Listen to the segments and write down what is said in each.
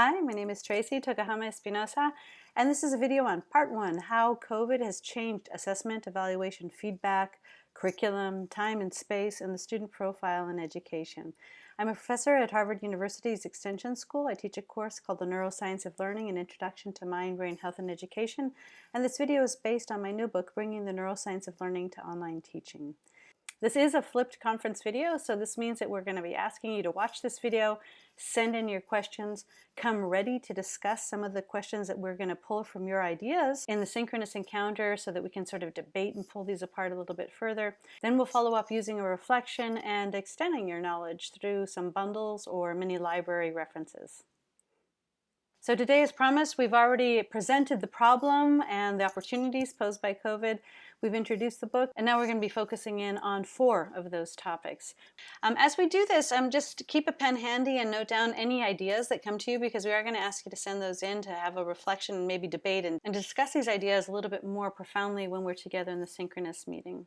Hi, my name is Tracy Tokuhama Espinosa, and this is a video on part one, how COVID has changed assessment, evaluation, feedback, curriculum, time and space, and the student profile in education. I'm a professor at Harvard University's Extension School. I teach a course called The Neuroscience of Learning, an Introduction to Mind, Brain Health, and Education. And this video is based on my new book, Bringing the Neuroscience of Learning to Online Teaching. This is a flipped conference video, so this means that we're going to be asking you to watch this video, send in your questions, come ready to discuss some of the questions that we're going to pull from your ideas in the synchronous encounter so that we can sort of debate and pull these apart a little bit further. Then we'll follow up using a reflection and extending your knowledge through some bundles or mini library references. So today, as promised, we've already presented the problem and the opportunities posed by COVID. We've introduced the book, and now we're going to be focusing in on four of those topics. Um, as we do this, um, just keep a pen handy and note down any ideas that come to you because we are going to ask you to send those in to have a reflection and maybe debate and, and discuss these ideas a little bit more profoundly when we're together in the synchronous meeting.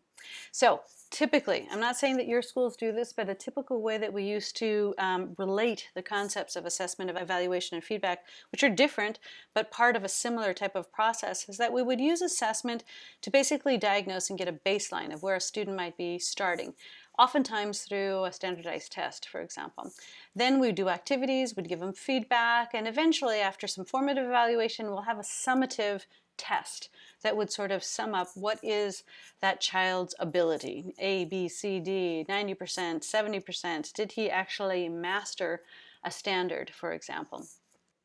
So typically, I'm not saying that your schools do this, but a typical way that we used to um, relate the concepts of assessment, of evaluation, and feedback, which are different, but part of a similar type of process, is that we would use assessment to basically diagnose and get a baseline of where a student might be starting, oftentimes through a standardized test, for example. Then we do activities, we'd give them feedback, and eventually after some formative evaluation, we'll have a summative test that would sort of sum up what is that child's ability, A, B, C, D, 90%, 70%, did he actually master a standard, for example.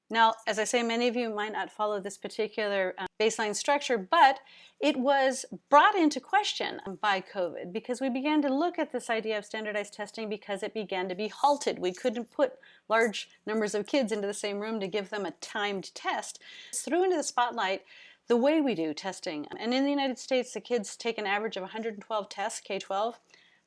Now, as I say, many of you might not follow this particular um, baseline structure, but it was brought into question by COVID because we began to look at this idea of standardized testing because it began to be halted. We couldn't put large numbers of kids into the same room to give them a timed test. It threw into the spotlight the way we do testing. And in the United States, the kids take an average of 112 tests, K-12.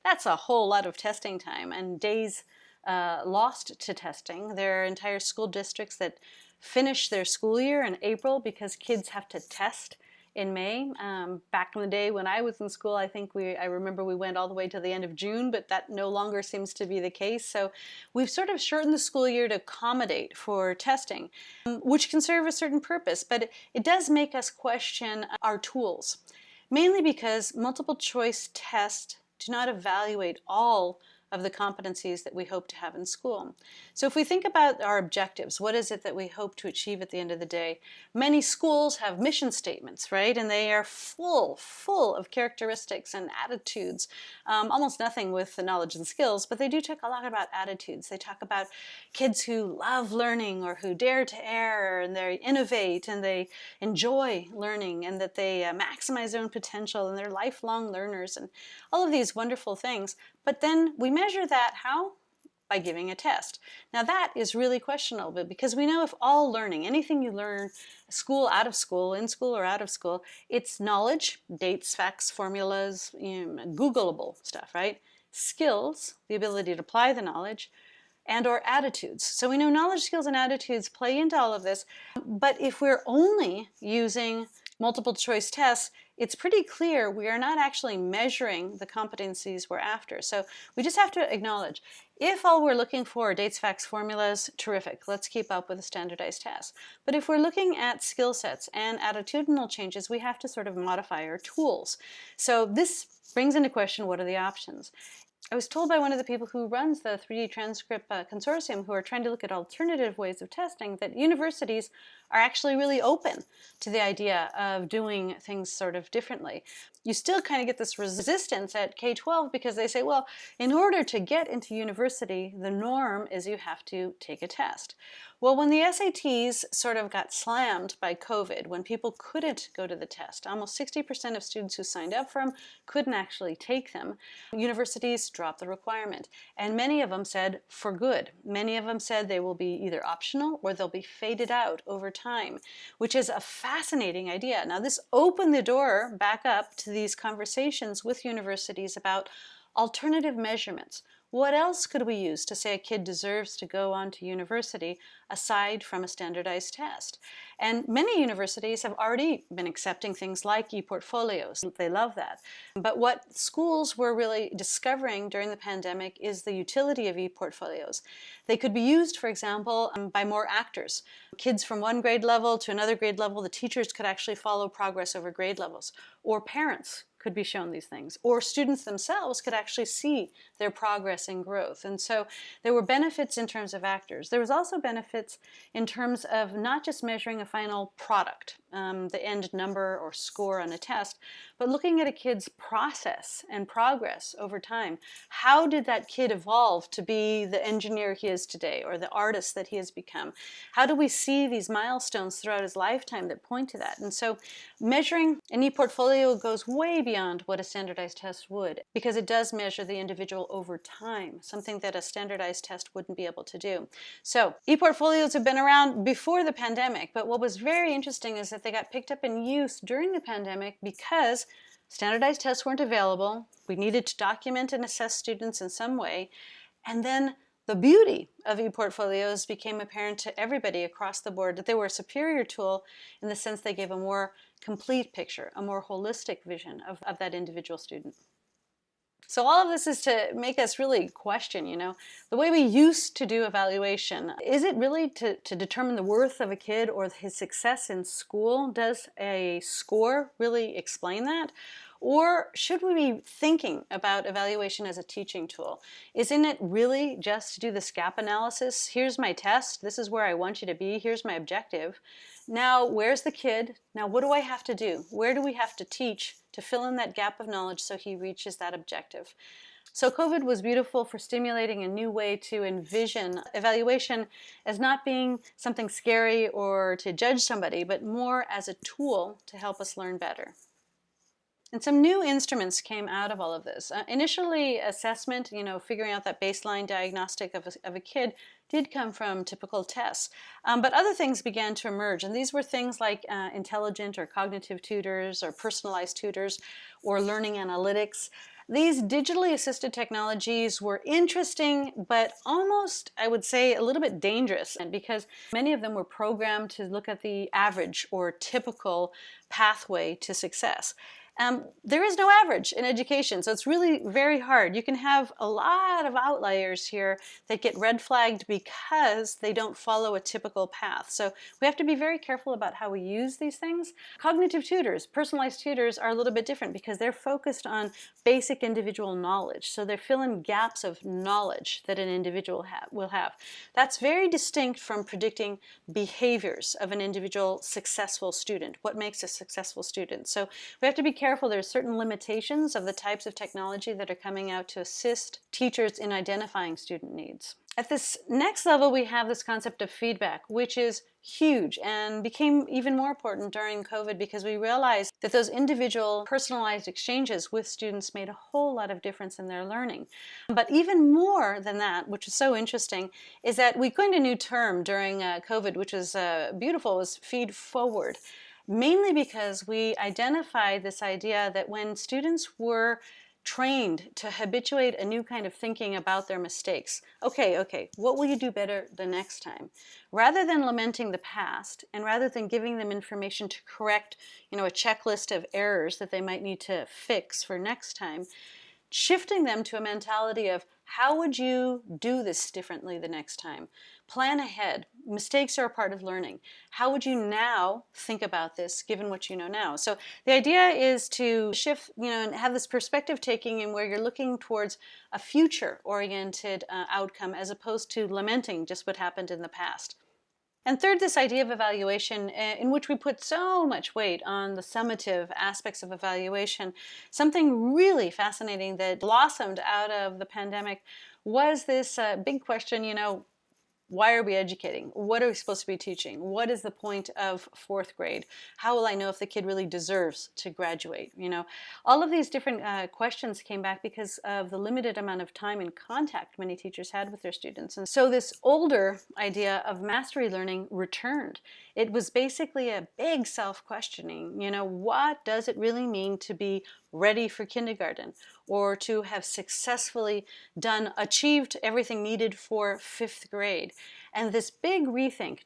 That's a whole lot of testing time and days uh, lost to testing. There are entire school districts that finish their school year in April because kids have to test in May. Um, back in the day when I was in school, I think we, I remember we went all the way to the end of June, but that no longer seems to be the case. So we've sort of shortened the school year to accommodate for testing, um, which can serve a certain purpose, but it, it does make us question our tools, mainly because multiple choice tests do not evaluate all of the competencies that we hope to have in school. So if we think about our objectives, what is it that we hope to achieve at the end of the day? Many schools have mission statements, right? And they are full, full of characteristics and attitudes. Um, almost nothing with the knowledge and skills, but they do talk a lot about attitudes. They talk about kids who love learning or who dare to err and they innovate and they enjoy learning and that they uh, maximize their own potential and they're lifelong learners and all of these wonderful things. But then we measure that how? By giving a test. Now that is really questionable because we know if all learning, anything you learn, school, out of school, in school or out of school, it's knowledge, dates, facts, formulas, you know, Googleable stuff, right? Skills, the ability to apply the knowledge, and or attitudes. So we know knowledge, skills, and attitudes play into all of this, but if we're only using multiple choice tests, it's pretty clear we are not actually measuring the competencies we're after. So we just have to acknowledge, if all we're looking for are dates, facts, formulas, terrific, let's keep up with a standardized test. But if we're looking at skill sets and attitudinal changes, we have to sort of modify our tools. So this brings into question what are the options. I was told by one of the people who runs the 3D Transcript uh, Consortium who are trying to look at alternative ways of testing that universities are actually really open to the idea of doing things sort of differently. You still kind of get this resistance at K-12 because they say, well, in order to get into university, the norm is you have to take a test. Well, when the SATs sort of got slammed by COVID, when people couldn't go to the test, almost 60% of students who signed up for them couldn't actually take them, universities dropped the requirement. And many of them said, for good. Many of them said they will be either optional or they'll be faded out over time, which is a fascinating idea. Now, this opened the door back up to these conversations with universities about alternative measurements. What else could we use to say a kid deserves to go on to university aside from a standardized test? And many universities have already been accepting things like e-portfolios. They love that. But what schools were really discovering during the pandemic is the utility of e-portfolios. They could be used, for example, um, by more actors. Kids from one grade level to another grade level, the teachers could actually follow progress over grade levels. Or parents could be shown these things. Or students themselves could actually see their progress and growth. And so there were benefits in terms of actors. There was also benefits in terms of not just measuring a final product, um, the end number or score on a test, but looking at a kid's process and progress over time. How did that kid evolve to be the engineer he is today or the artist that he has become? How do we see these milestones throughout his lifetime that point to that? And so measuring an e-portfolio goes way beyond what a standardized test would because it does measure the individual over time, something that a standardized test wouldn't be able to do. So e-portfolios have been around before the pandemic, but what was very interesting is that they got picked up in use during the pandemic because standardized tests weren't available. We needed to document and assess students in some way. And then the beauty of e-portfolios became apparent to everybody across the board that they were a superior tool in the sense they gave a more complete picture, a more holistic vision of, of that individual student. So all of this is to make us really question, you know, the way we used to do evaluation. Is it really to, to determine the worth of a kid or his success in school? Does a score really explain that? Or should we be thinking about evaluation as a teaching tool? Isn't it really just to do this gap analysis? Here's my test. This is where I want you to be. Here's my objective. Now, where's the kid? Now, what do I have to do? Where do we have to teach to fill in that gap of knowledge so he reaches that objective? So COVID was beautiful for stimulating a new way to envision evaluation as not being something scary or to judge somebody, but more as a tool to help us learn better. And some new instruments came out of all of this. Uh, initially, assessment, you know, figuring out that baseline diagnostic of a, of a kid did come from typical tests. Um, but other things began to emerge, and these were things like uh, intelligent or cognitive tutors or personalized tutors or learning analytics. These digitally assisted technologies were interesting, but almost, I would say, a little bit dangerous because many of them were programmed to look at the average or typical pathway to success. Um, there is no average in education, so it's really very hard. You can have a lot of outliers here that get red flagged because they don't follow a typical path. So we have to be very careful about how we use these things. Cognitive tutors, personalized tutors are a little bit different because they're focused on basic individual knowledge. So they're filling gaps of knowledge that an individual ha will have. That's very distinct from predicting behaviors of an individual successful student. What makes a successful student? So we have to be careful careful, there's certain limitations of the types of technology that are coming out to assist teachers in identifying student needs. At this next level, we have this concept of feedback, which is huge and became even more important during COVID because we realized that those individual personalized exchanges with students made a whole lot of difference in their learning. But even more than that, which is so interesting, is that we coined a new term during uh, COVID, which was uh, beautiful, was feed forward mainly because we identified this idea that when students were trained to habituate a new kind of thinking about their mistakes. Okay, okay, what will you do better the next time? Rather than lamenting the past and rather than giving them information to correct, you know, a checklist of errors that they might need to fix for next time, shifting them to a mentality of how would you do this differently the next time? Plan ahead. Mistakes are a part of learning. How would you now think about this given what you know now? So the idea is to shift, you know, and have this perspective taking in where you're looking towards a future oriented uh, outcome as opposed to lamenting just what happened in the past. And third, this idea of evaluation, eh, in which we put so much weight on the summative aspects of evaluation. Something really fascinating that blossomed out of the pandemic was this uh, big question, you know, why are we educating? What are we supposed to be teaching? What is the point of fourth grade? How will I know if the kid really deserves to graduate? You know, all of these different uh, questions came back because of the limited amount of time and contact many teachers had with their students. And so this older idea of mastery learning returned. It was basically a big self-questioning. You know, what does it really mean to be ready for kindergarten or to have successfully done, achieved everything needed for fifth grade. And this big rethink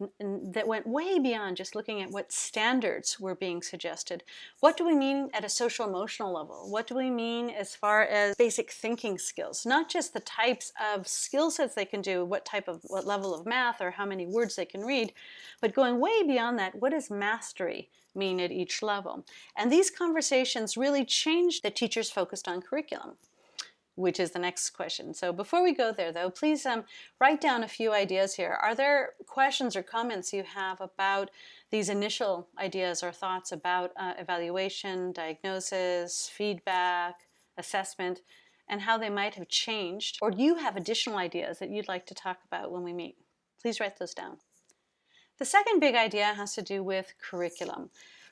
that went way beyond just looking at what standards were being suggested. What do we mean at a social emotional level? What do we mean as far as basic thinking skills? Not just the types of skill sets they can do, what type of, what level of math or how many words they can read, but going way beyond that, what is mastery? Mean at each level. And these conversations really changed the teachers focused on curriculum which is the next question. So before we go there though, please um, write down a few ideas here. Are there questions or comments you have about these initial ideas or thoughts about uh, evaluation, diagnosis, feedback, assessment, and how they might have changed? Or do you have additional ideas that you'd like to talk about when we meet? Please write those down. The second big idea has to do with curriculum.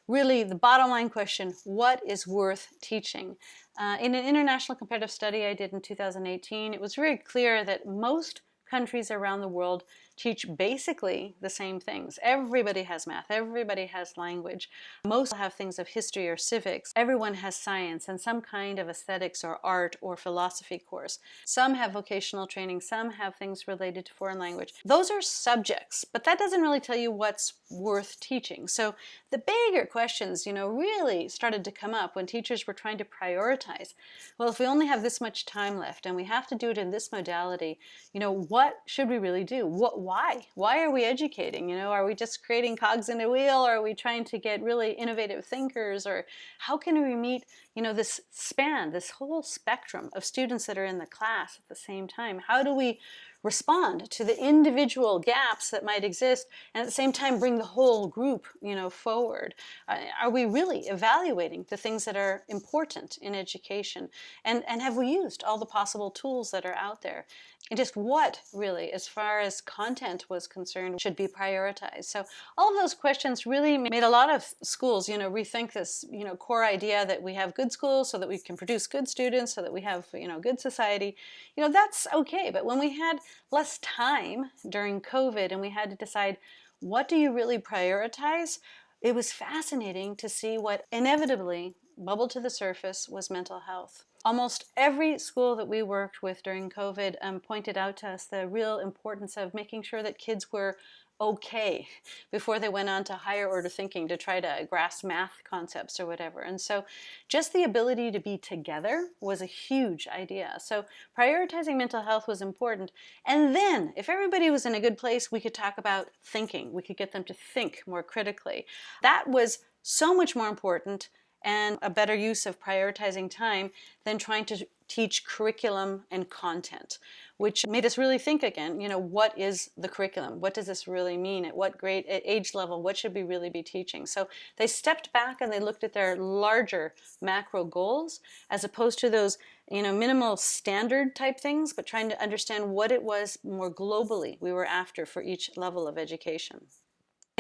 Really, the bottom line question, what is worth teaching? Uh, in an international comparative study I did in 2018, it was very clear that most countries around the world teach basically the same things. Everybody has math, everybody has language. Most have things of history or civics. Everyone has science and some kind of aesthetics or art or philosophy course. Some have vocational training, some have things related to foreign language. Those are subjects, but that doesn't really tell you what's worth teaching. So the bigger questions, you know, really started to come up when teachers were trying to prioritize. Well, if we only have this much time left and we have to do it in this modality, you know, what should we really do? What why? Why are we educating? You know, are we just creating cogs in a wheel? Or are we trying to get really innovative thinkers? Or how can we meet, you know, this span, this whole spectrum of students that are in the class at the same time? How do we respond to the individual gaps that might exist and at the same time bring the whole group you know forward. Uh, are we really evaluating the things that are important in education? And and have we used all the possible tools that are out there and just what really as far as content was concerned should be prioritized so all of those questions really made a lot of schools you know rethink this you know core idea that we have good schools so that we can produce good students so that we have you know good society you know that's okay but when we had less time during COVID and we had to decide what do you really prioritize, it was fascinating to see what inevitably bubbled to the surface was mental health. Almost every school that we worked with during COVID um, pointed out to us the real importance of making sure that kids were okay before they went on to higher order thinking to try to grasp math concepts or whatever. And so just the ability to be together was a huge idea. So prioritizing mental health was important. And then if everybody was in a good place, we could talk about thinking. We could get them to think more critically. That was so much more important and a better use of prioritizing time than trying to teach curriculum and content, which made us really think again, you know, what is the curriculum? What does this really mean? At what grade, at age level, what should we really be teaching? So they stepped back and they looked at their larger macro goals as opposed to those, you know, minimal standard type things, but trying to understand what it was more globally we were after for each level of education.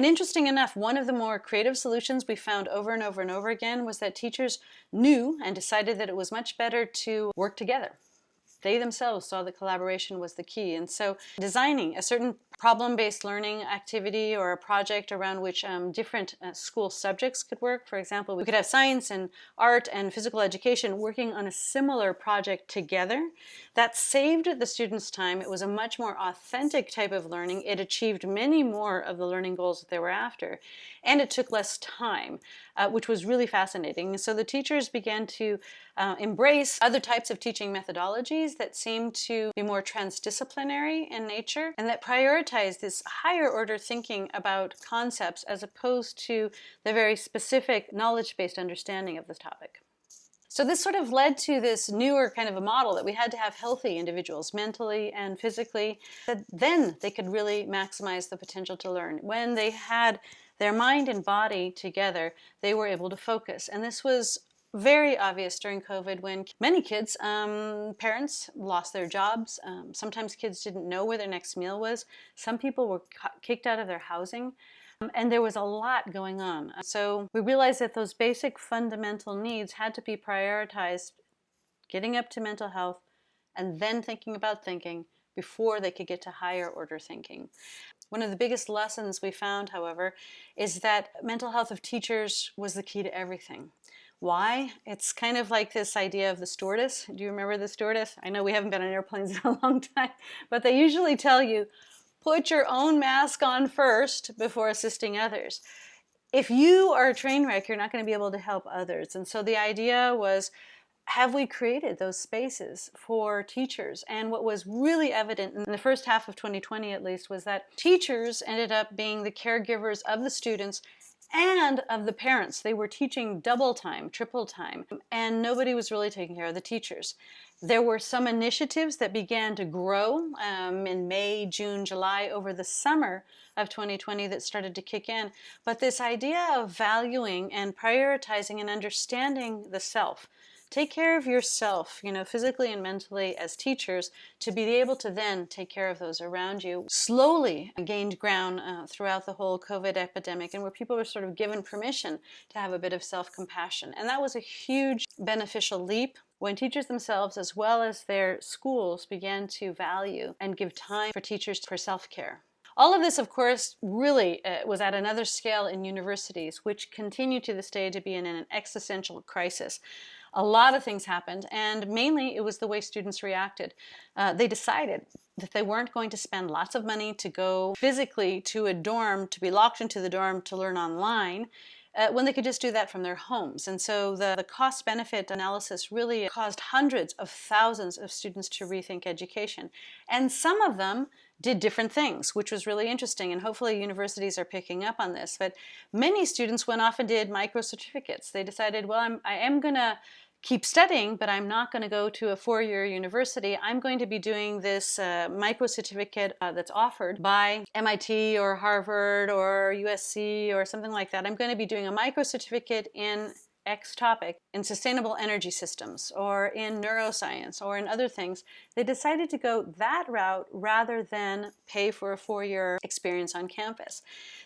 And interesting enough, one of the more creative solutions we found over and over and over again was that teachers knew and decided that it was much better to work together. They themselves saw that collaboration was the key. And so designing a certain problem-based learning activity or a project around which um, different uh, school subjects could work. For example, we could have science and art and physical education working on a similar project together. That saved the students time. It was a much more authentic type of learning. It achieved many more of the learning goals that they were after. And it took less time, uh, which was really fascinating. So the teachers began to uh, embrace other types of teaching methodologies that seemed to be more transdisciplinary in nature and that prioritized prioritize this higher order thinking about concepts as opposed to the very specific knowledge-based understanding of the topic. So this sort of led to this newer kind of a model that we had to have healthy individuals mentally and physically, that then they could really maximize the potential to learn. When they had their mind and body together, they were able to focus. And this was very obvious during COVID when many kids, um, parents lost their jobs. Um, sometimes kids didn't know where their next meal was. Some people were kicked out of their housing. Um, and there was a lot going on. So we realized that those basic fundamental needs had to be prioritized, getting up to mental health, and then thinking about thinking before they could get to higher order thinking. One of the biggest lessons we found, however, is that mental health of teachers was the key to everything. Why? It's kind of like this idea of the stewardess. Do you remember the stewardess? I know we haven't been on airplanes in a long time, but they usually tell you, put your own mask on first before assisting others. If you are a train wreck, you're not going to be able to help others. And so the idea was, have we created those spaces for teachers? And what was really evident in the first half of 2020 at least was that teachers ended up being the caregivers of the students and of the parents. They were teaching double time, triple time, and nobody was really taking care of the teachers. There were some initiatives that began to grow um, in May, June, July, over the summer of 2020 that started to kick in. But this idea of valuing and prioritizing and understanding the self, take care of yourself, you know, physically and mentally as teachers to be able to then take care of those around you. Slowly gained ground uh, throughout the whole COVID epidemic and where people were sort of given permission to have a bit of self-compassion. And that was a huge beneficial leap when teachers themselves as well as their schools began to value and give time for teachers for self-care. All of this, of course, really uh, was at another scale in universities, which continue to this day to be in an existential crisis a lot of things happened, and mainly it was the way students reacted. Uh, they decided that they weren't going to spend lots of money to go physically to a dorm, to be locked into the dorm to learn online, uh, when they could just do that from their homes. And so the, the cost-benefit analysis really caused hundreds of thousands of students to rethink education. And some of them did different things, which was really interesting. And hopefully universities are picking up on this. But many students went off and did micro certificates. They decided, well, I'm, I am going to keep studying, but I'm not going to go to a four-year university. I'm going to be doing this uh, micro certificate uh, that's offered by MIT or Harvard or USC or something like that. I'm going to be doing a micro certificate in X topic in sustainable energy systems or in neuroscience or in other things, they decided to go that route rather than pay for a four-year experience on campus.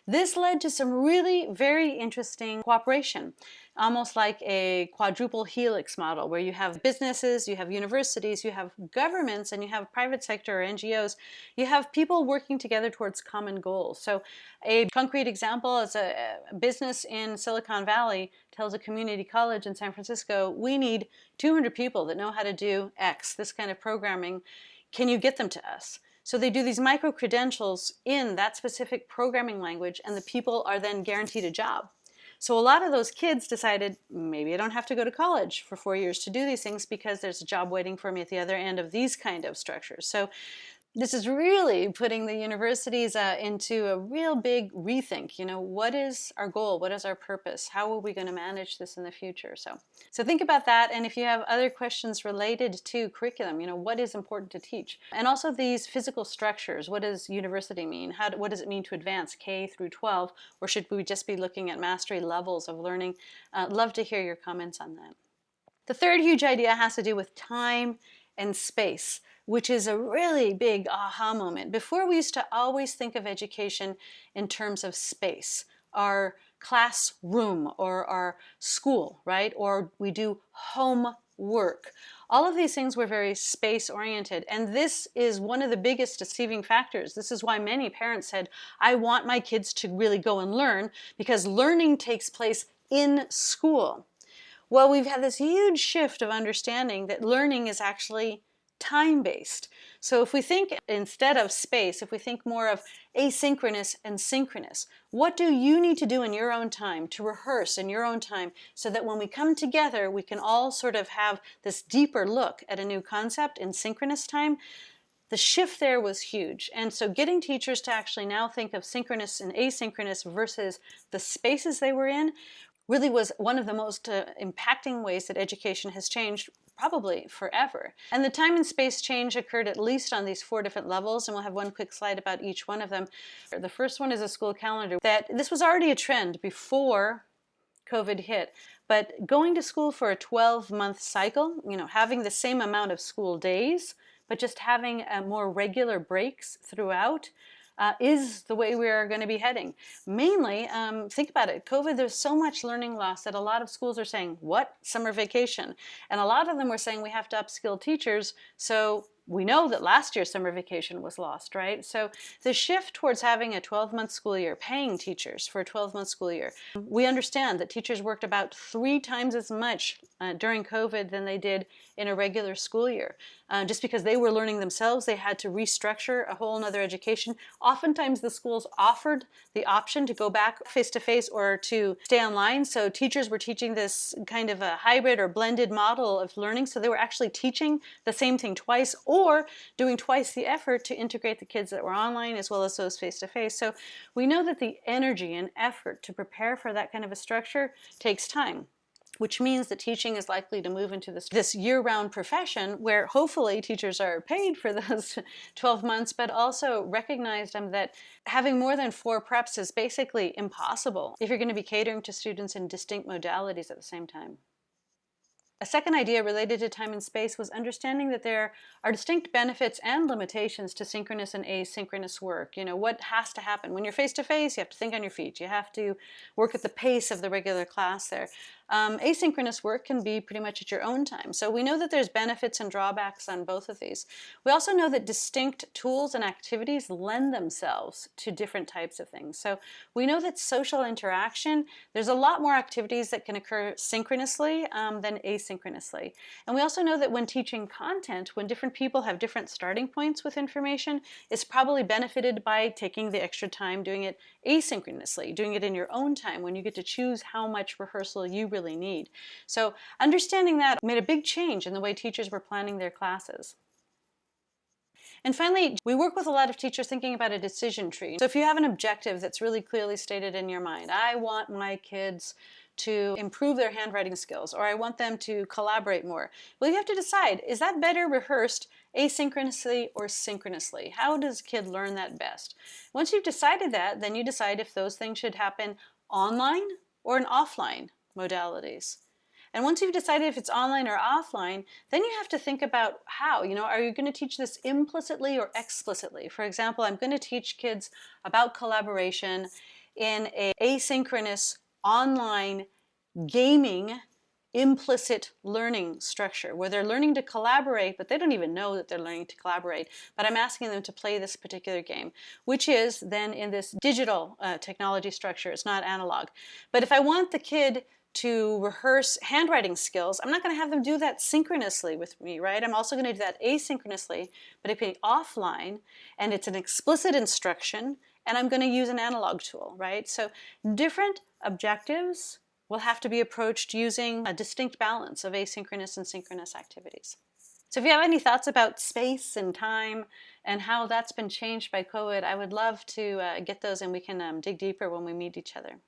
This led to some really very interesting cooperation almost like a quadruple helix model where you have businesses, you have universities, you have governments, and you have private sector or NGOs. You have people working together towards common goals. So a concrete example is a business in Silicon Valley tells a community college in San Francisco, we need 200 people that know how to do X, this kind of programming. Can you get them to us? So they do these micro credentials in that specific programming language and the people are then guaranteed a job. So a lot of those kids decided, maybe I don't have to go to college for four years to do these things because there's a job waiting for me at the other end of these kind of structures. So this is really putting the universities uh, into a real big rethink. You know, what is our goal? What is our purpose? How are we going to manage this in the future? So, so think about that. And if you have other questions related to curriculum, you know, what is important to teach? And also these physical structures. What does university mean? How, what does it mean to advance K through 12? Or should we just be looking at mastery levels of learning? Uh, love to hear your comments on that. The third huge idea has to do with time and space which is a really big aha moment. Before we used to always think of education in terms of space, our classroom or our school, right? Or we do homework. All of these things were very space oriented and this is one of the biggest deceiving factors. This is why many parents said, I want my kids to really go and learn because learning takes place in school. Well, we've had this huge shift of understanding that learning is actually time-based. So if we think instead of space, if we think more of asynchronous and synchronous, what do you need to do in your own time to rehearse in your own time so that when we come together, we can all sort of have this deeper look at a new concept in synchronous time? The shift there was huge. And so getting teachers to actually now think of synchronous and asynchronous versus the spaces they were in really was one of the most uh, impacting ways that education has changed probably forever. And the time and space change occurred at least on these four different levels, and we'll have one quick slide about each one of them. The first one is a school calendar. That This was already a trend before COVID hit, but going to school for a 12-month cycle, you know, having the same amount of school days, but just having uh, more regular breaks throughout, uh, is the way we are going to be heading. Mainly, um, think about it, COVID, there's so much learning loss that a lot of schools are saying, what? Summer vacation. And a lot of them were saying we have to upskill teachers, so we know that last year's summer vacation was lost, right? So the shift towards having a 12-month school year, paying teachers for a 12-month school year, we understand that teachers worked about three times as much uh, during COVID than they did in a regular school year. Uh, just because they were learning themselves, they had to restructure a whole nother education. Oftentimes the schools offered the option to go back face-to-face -face or to stay online. So teachers were teaching this kind of a hybrid or blended model of learning. So they were actually teaching the same thing twice or doing twice the effort to integrate the kids that were online as well as those face-to-face. -face. So we know that the energy and effort to prepare for that kind of a structure takes time which means that teaching is likely to move into this, this year-round profession where hopefully teachers are paid for those 12 months, but also recognized um, that having more than four preps is basically impossible if you're going to be catering to students in distinct modalities at the same time. A second idea related to time and space was understanding that there are distinct benefits and limitations to synchronous and asynchronous work. You know, what has to happen? When you're face-to-face, -face, you have to think on your feet. You have to work at the pace of the regular class there. Um, asynchronous work can be pretty much at your own time. So we know that there's benefits and drawbacks on both of these. We also know that distinct tools and activities lend themselves to different types of things. So we know that social interaction, there's a lot more activities that can occur synchronously um, than asynchronously. And we also know that when teaching content, when different people have different starting points with information, it's probably benefited by taking the extra time doing it asynchronously, doing it in your own time when you get to choose how much rehearsal you really need. So understanding that made a big change in the way teachers were planning their classes. And finally, we work with a lot of teachers thinking about a decision tree. So if you have an objective that's really clearly stated in your mind, I want my kids to improve their handwriting skills, or I want them to collaborate more. Well, you have to decide, is that better rehearsed asynchronously or synchronously? How does a kid learn that best? Once you've decided that, then you decide if those things should happen online or in offline modalities. And once you've decided if it's online or offline, then you have to think about how, you know, are you going to teach this implicitly or explicitly? For example, I'm going to teach kids about collaboration in a asynchronous online gaming implicit learning structure where they're learning to collaborate but they don't even know that they're learning to collaborate but I'm asking them to play this particular game which is then in this digital uh, technology structure it's not analog but if I want the kid to rehearse handwriting skills, I'm not going to have them do that synchronously with me, right? I'm also going to do that asynchronously, but it can be offline, and it's an explicit instruction, and I'm going to use an analog tool, right? So different objectives will have to be approached using a distinct balance of asynchronous and synchronous activities. So if you have any thoughts about space and time and how that's been changed by COVID, I would love to uh, get those and we can um, dig deeper when we meet each other.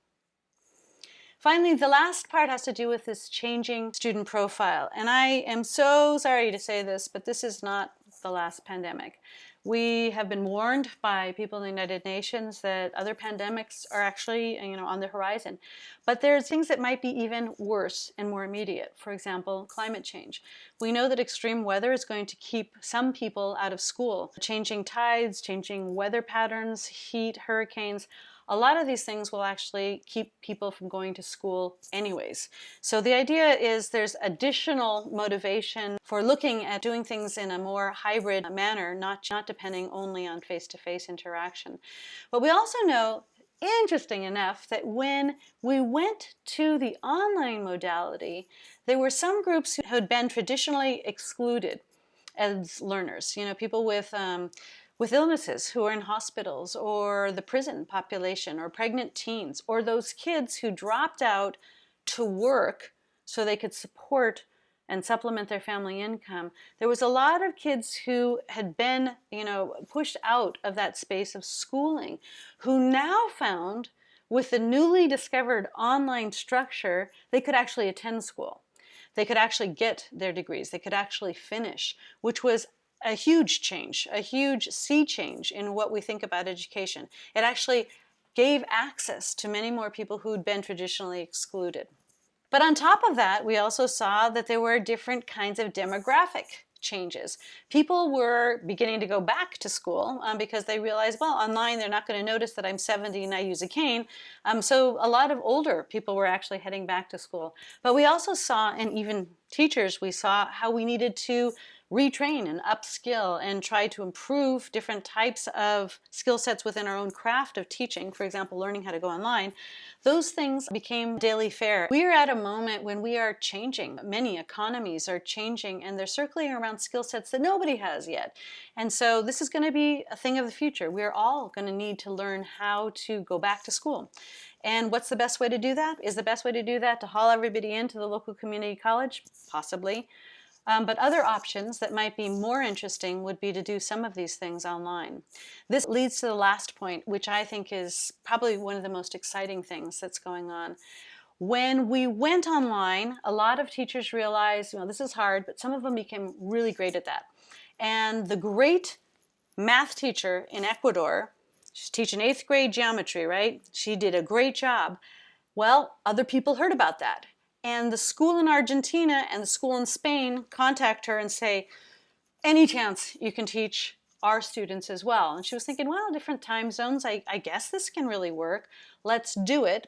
Finally, the last part has to do with this changing student profile. And I am so sorry to say this, but this is not the last pandemic. We have been warned by people in the United Nations that other pandemics are actually you know, on the horizon. But there's things that might be even worse and more immediate. For example, climate change. We know that extreme weather is going to keep some people out of school. Changing tides, changing weather patterns, heat, hurricanes, a lot of these things will actually keep people from going to school anyways. So the idea is there's additional motivation for looking at doing things in a more hybrid manner, not, not depending only on face-to-face -face interaction. But we also know interesting enough that when we went to the online modality, there were some groups who had been traditionally excluded as learners. You know, people with um, with illnesses who are in hospitals or the prison population or pregnant teens or those kids who dropped out to work so they could support and supplement their family income. There was a lot of kids who had been, you know, pushed out of that space of schooling who now found with the newly discovered online structure, they could actually attend school. They could actually get their degrees. They could actually finish, which was a huge change, a huge sea change in what we think about education. It actually gave access to many more people who'd been traditionally excluded. But on top of that, we also saw that there were different kinds of demographic changes. People were beginning to go back to school um, because they realized, well, online they're not going to notice that I'm 70 and I use a cane. Um, so a lot of older people were actually heading back to school. But we also saw, and even teachers, we saw how we needed to retrain and upskill and try to improve different types of skill sets within our own craft of teaching, for example, learning how to go online, those things became daily fare. We are at a moment when we are changing. Many economies are changing and they're circling around skill sets that nobody has yet. And so this is going to be a thing of the future. We're all going to need to learn how to go back to school. And what's the best way to do that? Is the best way to do that to haul everybody into the local community college? Possibly. Um, but other options that might be more interesting would be to do some of these things online. This leads to the last point, which I think is probably one of the most exciting things that's going on. When we went online, a lot of teachers realized, you know, this is hard, but some of them became really great at that. And the great math teacher in Ecuador, she's teaching eighth grade geometry, right? She did a great job. Well, other people heard about that and the school in Argentina and the school in Spain contact her and say, any chance you can teach our students as well. And she was thinking, well, different time zones, I, I guess this can really work. Let's do it.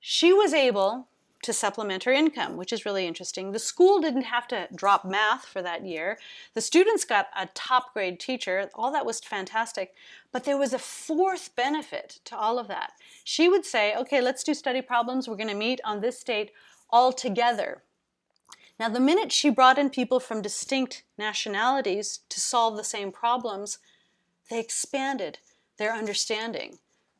She was able to supplement her income, which is really interesting. The school didn't have to drop math for that year. The students got a top grade teacher. All that was fantastic. But there was a fourth benefit to all of that. She would say, okay, let's do study problems. We're going to meet on this date altogether. Now, the minute she brought in people from distinct nationalities to solve the same problems, they expanded their understanding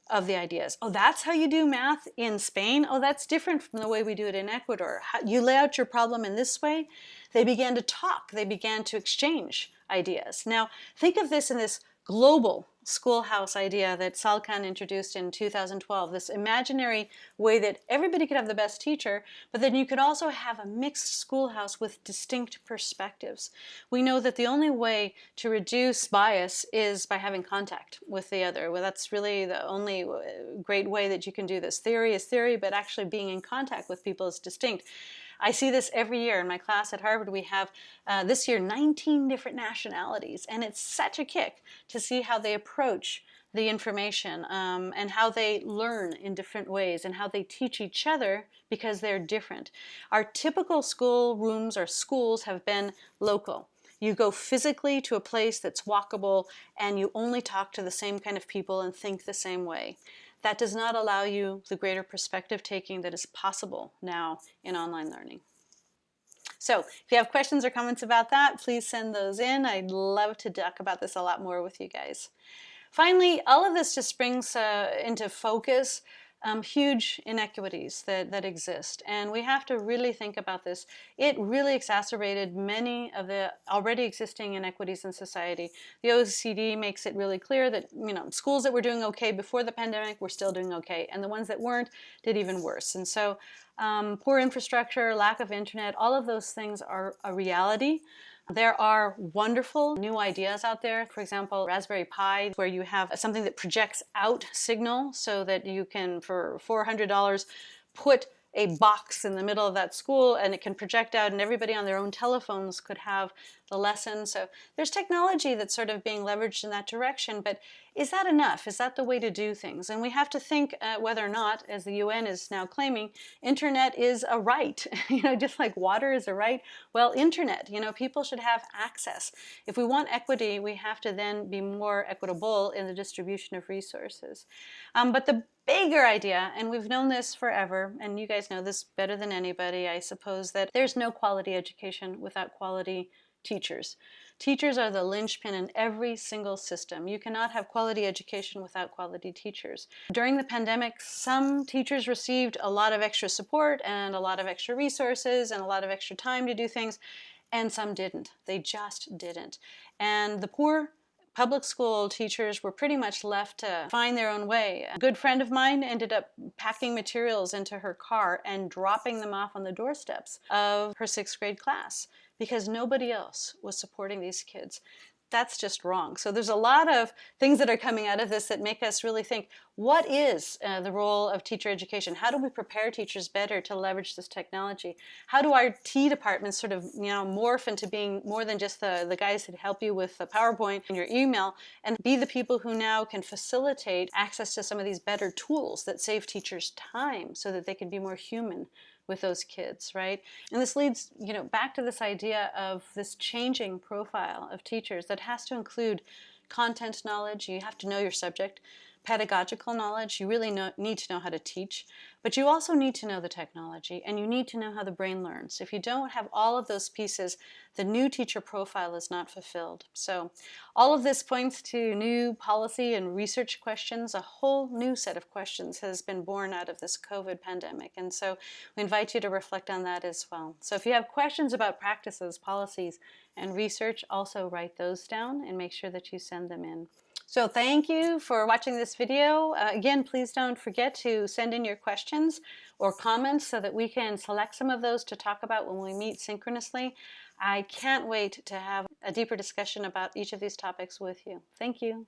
of the ideas. Oh, that's how you do math in Spain? Oh, that's different from the way we do it in Ecuador. How, you lay out your problem in this way? They began to talk. They began to exchange ideas. Now, think of this in this global schoolhouse idea that Sal Khan introduced in 2012, this imaginary way that everybody could have the best teacher, but then you could also have a mixed schoolhouse with distinct perspectives. We know that the only way to reduce bias is by having contact with the other. Well, that's really the only uh, great way that you can do this. Theory is theory, but actually being in contact with people is distinct. I see this every year in my class at Harvard. We have uh, this year 19 different nationalities, and it's such a kick to see how they approach the information um, and how they learn in different ways and how they teach each other because they're different. Our typical school rooms or schools have been local. You go physically to a place that's walkable and you only talk to the same kind of people and think the same way that does not allow you the greater perspective taking that is possible now in online learning. So if you have questions or comments about that, please send those in. I'd love to talk about this a lot more with you guys. Finally, all of this just brings uh, into focus um, huge inequities that, that exist. And we have to really think about this. It really exacerbated many of the already existing inequities in society. The OECD makes it really clear that you know schools that were doing okay before the pandemic were still doing okay, and the ones that weren't did even worse. And so um, poor infrastructure, lack of internet, all of those things are a reality. There are wonderful new ideas out there. For example, Raspberry Pi, where you have something that projects out signal so that you can, for $400, put a box in the middle of that school and it can project out and everybody on their own telephones could have the lesson. So there's technology that's sort of being leveraged in that direction, but is that enough? Is that the way to do things? And we have to think uh, whether or not, as the UN is now claiming, internet is a right. you know, just like water is a right. Well, internet, you know, people should have access. If we want equity, we have to then be more equitable in the distribution of resources. Um, but the bigger idea, and we've known this forever, and you guys know this better than anybody, I suppose, that there's no quality education without quality teachers. Teachers are the linchpin in every single system. You cannot have quality education without quality teachers. During the pandemic, some teachers received a lot of extra support and a lot of extra resources and a lot of extra time to do things, and some didn't. They just didn't. And the poor public school teachers were pretty much left to find their own way. A good friend of mine ended up packing materials into her car and dropping them off on the doorsteps of her sixth grade class because nobody else was supporting these kids. That's just wrong. So there's a lot of things that are coming out of this that make us really think, what is uh, the role of teacher education? How do we prepare teachers better to leverage this technology? How do our T departments sort of you know morph into being more than just the, the guys that help you with the PowerPoint and your email and be the people who now can facilitate access to some of these better tools that save teachers time so that they can be more human with those kids, right? And this leads, you know, back to this idea of this changing profile of teachers that has to include content knowledge, you have to know your subject, pedagogical knowledge, you really know, need to know how to teach, but you also need to know the technology and you need to know how the brain learns. If you don't have all of those pieces, the new teacher profile is not fulfilled. So all of this points to new policy and research questions. A whole new set of questions has been born out of this COVID pandemic. And so we invite you to reflect on that as well. So if you have questions about practices, policies, and research, also write those down and make sure that you send them in. So thank you for watching this video. Uh, again, please don't forget to send in your questions or comments so that we can select some of those to talk about when we meet synchronously. I can't wait to have a deeper discussion about each of these topics with you. Thank you.